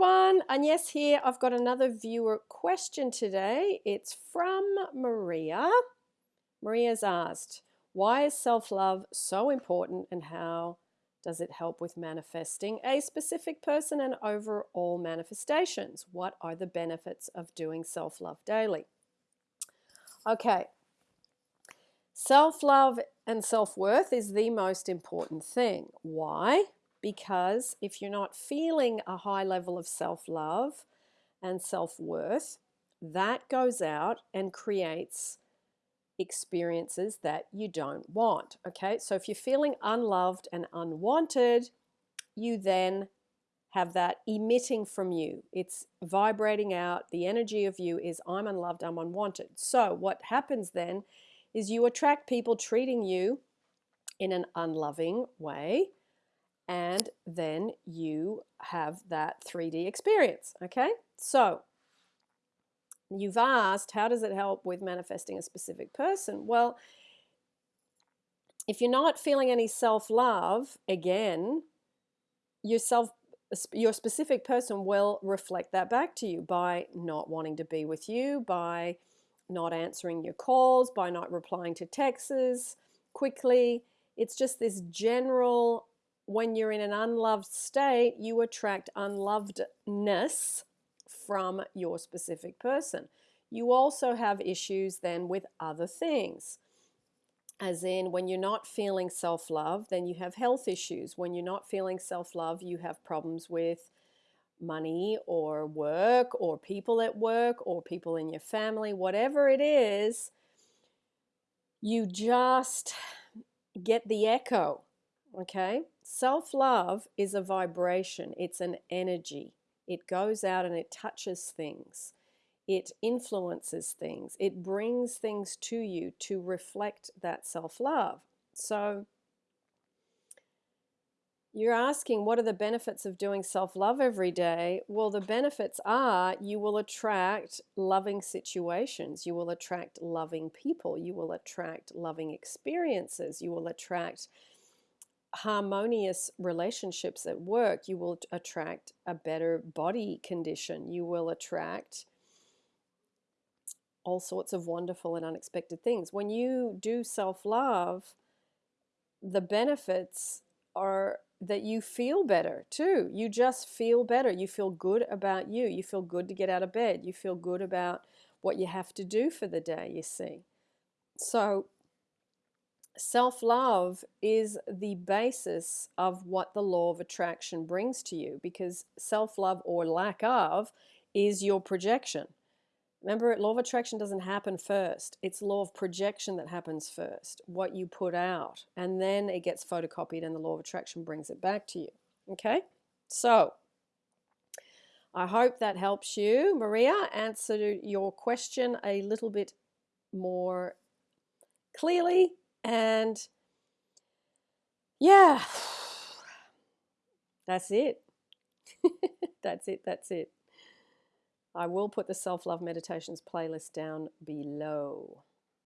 everyone, Agnes here. I've got another viewer question today. It's from Maria. Maria's asked, why is self-love so important and how does it help with manifesting a specific person and overall manifestations? What are the benefits of doing self-love daily? Okay, self-love and self-worth is the most important thing. Why? Because if you're not feeling a high level of self-love and self-worth, that goes out and creates experiences that you don't want. Okay, so if you're feeling unloved and unwanted, you then have that emitting from you. It's vibrating out. The energy of you is I'm unloved, I'm unwanted. So what happens then is you attract people treating you in an unloving way and then you have that 3D experience. Okay, so you've asked, how does it help with manifesting a specific person? Well, if you're not feeling any self-love, again, yourself your specific person will reflect that back to you by not wanting to be with you, by not answering your calls, by not replying to texts quickly. It's just this general when you're in an unloved state, you attract unlovedness from your specific person. You also have issues then with other things. As in, when you're not feeling self love, then you have health issues. When you're not feeling self love, you have problems with money or work or people at work or people in your family, whatever it is, you just get the echo Okay? Self love is a vibration, it's an energy. It goes out and it touches things, it influences things, it brings things to you to reflect that self love. So, you're asking what are the benefits of doing self-love every day? Well, the benefits are you will attract loving situations. You will attract loving people. You will attract loving experiences. You will attract harmonious relationships at work, you will attract a better body condition. You will attract all sorts of wonderful and unexpected things. When you do self-love, the benefits are that you feel better too. You just feel better. You feel good about you. You feel good to get out of bed. You feel good about what you have to do for the day, you see. So self-love is the basis of what the law of attraction brings to you because self-love or lack of is your projection. Remember, law of attraction doesn't happen first. It's law of projection that happens first, what you put out. And then it gets photocopied and the law of attraction brings it back to you. Okay? So, I hope that helps you. Maria, answer your question a little bit more clearly and yeah, that's it. that's it. That's it. I will put the self love meditations playlist down below.